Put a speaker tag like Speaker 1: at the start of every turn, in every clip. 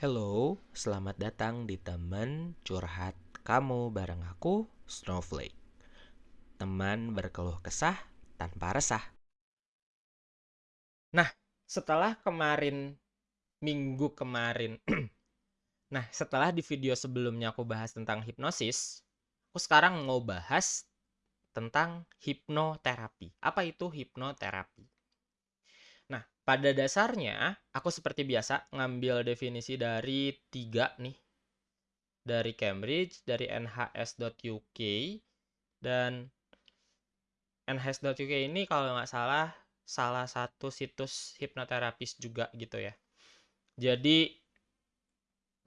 Speaker 1: Hello, selamat datang di teman curhat kamu bareng aku, Snowflake. Teman berkeluh kesah tanpa resah. Nah, setelah kemarin, minggu kemarin, nah setelah di video sebelumnya aku bahas tentang hipnosis, aku sekarang mau bahas tentang hipnoterapi. Apa itu hipnoterapi? Nah, pada dasarnya aku seperti biasa ngambil definisi dari tiga nih. Dari Cambridge, dari nhs.uk, dan nhs.uk ini kalau nggak salah salah satu situs hipnoterapis juga gitu ya. Jadi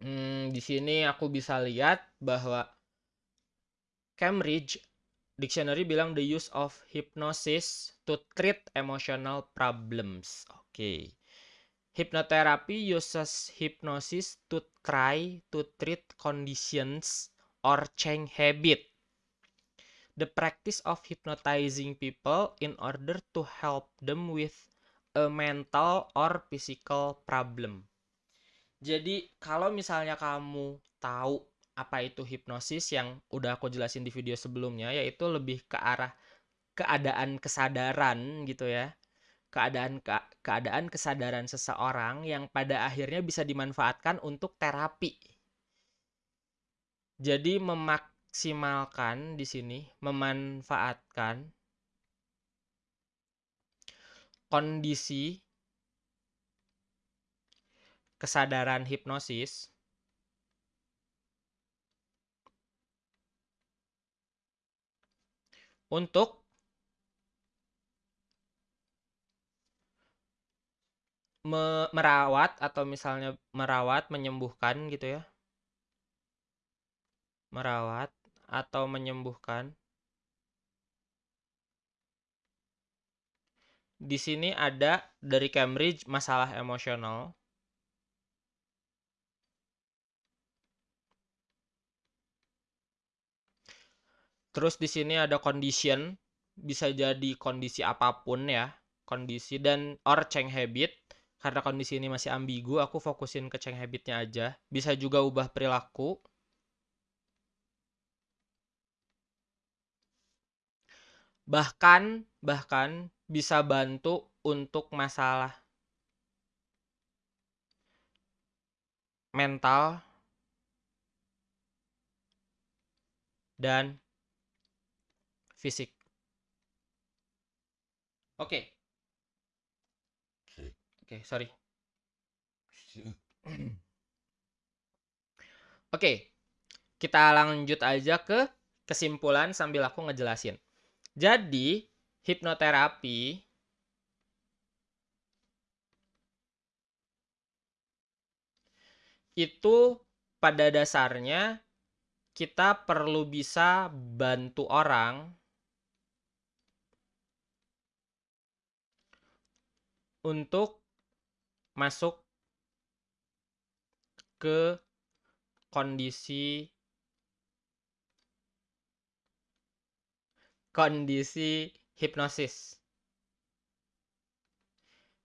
Speaker 1: hmm, di sini aku bisa lihat bahwa Cambridge Dictionary bilang the use of hypnosis to treat emotional problems. Oke. Okay. Hypnotherapy uses hypnosis to try to treat conditions or change habit. The practice of hypnotizing people in order to help them with a mental or physical problem. Jadi, kalau misalnya kamu tahu apa itu hipnosis yang udah aku jelasin di video sebelumnya yaitu lebih ke arah keadaan kesadaran gitu ya. Keadaan ke, keadaan kesadaran seseorang yang pada akhirnya bisa dimanfaatkan untuk terapi. Jadi memaksimalkan di sini memanfaatkan kondisi kesadaran hipnosis untuk me merawat atau misalnya merawat menyembuhkan gitu ya. Merawat atau menyembuhkan. Di sini ada dari Cambridge masalah emosional Terus di sini ada condition, bisa jadi kondisi apa pun ya, kondisi dan or change habit. Karena kondisi ini masih ambigu, aku fokusin ke change habitnya aja. Bisa juga ubah perilaku. Bahkan, bahkan bisa bantu untuk masalah mental dan fisik. Oke. Okay. Oke, okay, sorry. Oke, okay. kita lanjut aja ke kesimpulan sambil aku ngejelasin. Jadi, hipnoterapi itu pada dasarnya kita perlu bisa bantu orang untuk masuk ke kondisi kondisi hipnosis.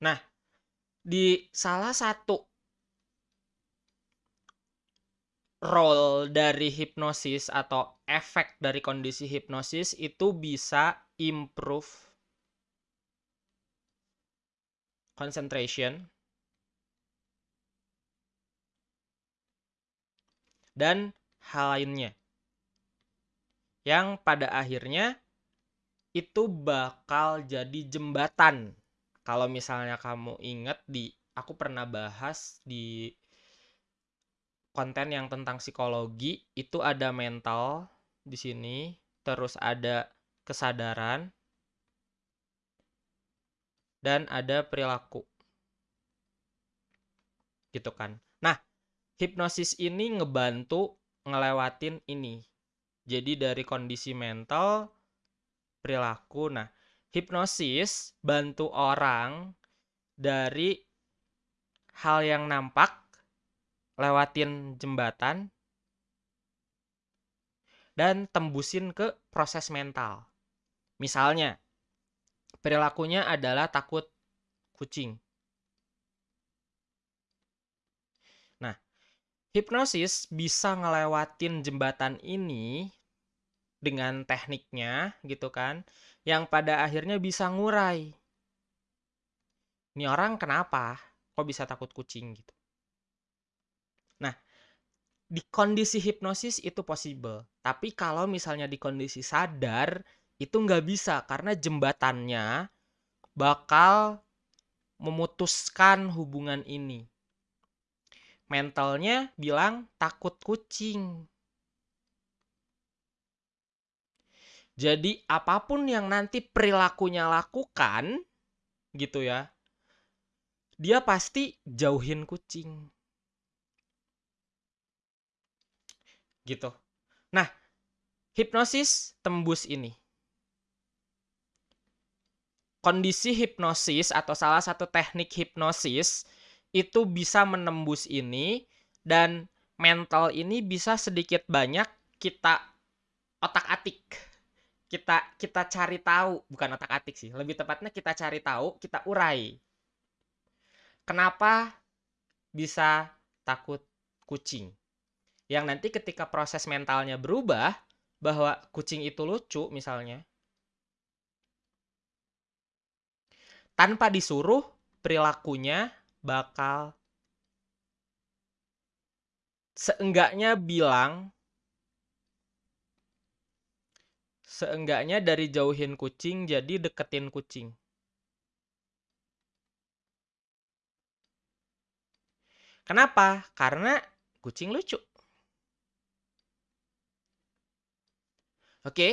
Speaker 1: Nah, di salah satu role dari hipnosis atau efek dari kondisi hipnosis itu bisa improve concentration. Dan hal lainnya. Yang pada akhirnya itu bakal jadi jembatan. Kalau misalnya kamu ingat di aku pernah bahas di konten yang tentang psikologi itu ada mental di sini terus ada kesadaran dan ada perilaku. Gitu kan. Nah, hipnosis ini ngebantu ngelewatin ini. Jadi dari kondisi mental, perilaku. Nah, hipnosis bantu orang dari hal yang nampak lewatin jembatan dan tembusin ke proses mental. Misalnya, Perilakunya adalah takut kucing. Nah, hipnosis bisa ngelewatin jembatan ini dengan tekniknya gitu kan yang pada akhirnya bisa ngurai. Ini orang kenapa kok bisa takut kucing gitu? Nah di kondisi hipnosis itu possible. Tapi kalau misalnya di kondisi sadar itu nggak bisa karena jembatannya bakal memutuskan hubungan ini mentalnya bilang takut kucing. Jadi apa pun yang nanti perilakunya lakukan gitu ya. Dia pasti jauhin kucing. Gitu. Nah, hipnosis tembus ini. Kondisi hipnosis atau salah satu teknik hipnosis itu bisa menembus ini dan mental ini bisa sedikit banyak kita otak-atik. Kita kita cari tahu, bukan otak-atik sih. Lebih tepatnya kita cari tahu, kita urai. Kenapa bisa takut kucing? Yang nanti ketika proses mentalnya berubah bahwa kucing itu lucu misalnya, tanpa disuruh perilakunya bakal seenggaknya bilang seenggaknya dari jauhin kucing jadi deketin kucing. Kenapa? Karena kucing lucu. Oke.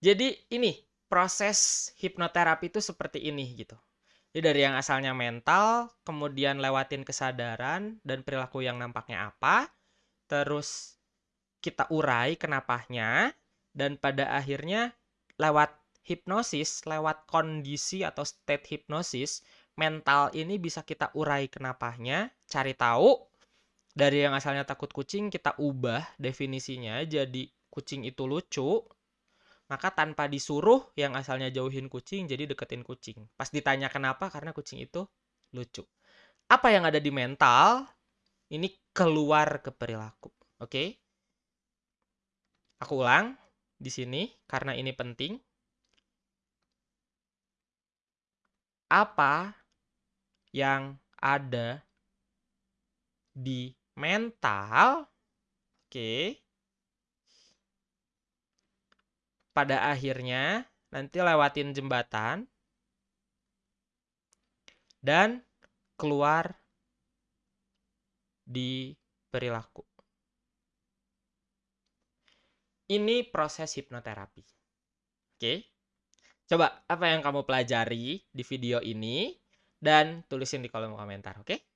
Speaker 1: Jadi ini proses hipnoterapi itu seperti ini gitu. Jadi dari yang asalnya mental, kemudian lewatin kesadaran dan perilaku yang nampaknya apa, terus kita urai kenapanya, dan pada akhirnya lewat hipnosis, lewat kondisi atau state hipnosis, mental ini bisa kita urai kenapanya, cari tahu, dari yang asalnya takut kucing, kita ubah definisinya jadi kucing itu lucu, maka tanpa disuruh yang asalnya jauhin kucing jadi deketin kucing. Pas ditanya kenapa, karena kucing itu lucu. Apa yang ada di mental, ini keluar ke perilaku. Oke? Okay? Aku ulang di sini karena ini penting. Apa yang ada di mental? Oke. Okay pada akhirnya nanti lewatin jembatan dan keluar di perilaku. Ini proses hipnoterapi. Oke. Coba apa yang kamu pelajari di video ini dan tulisin di kolom komentar, oke?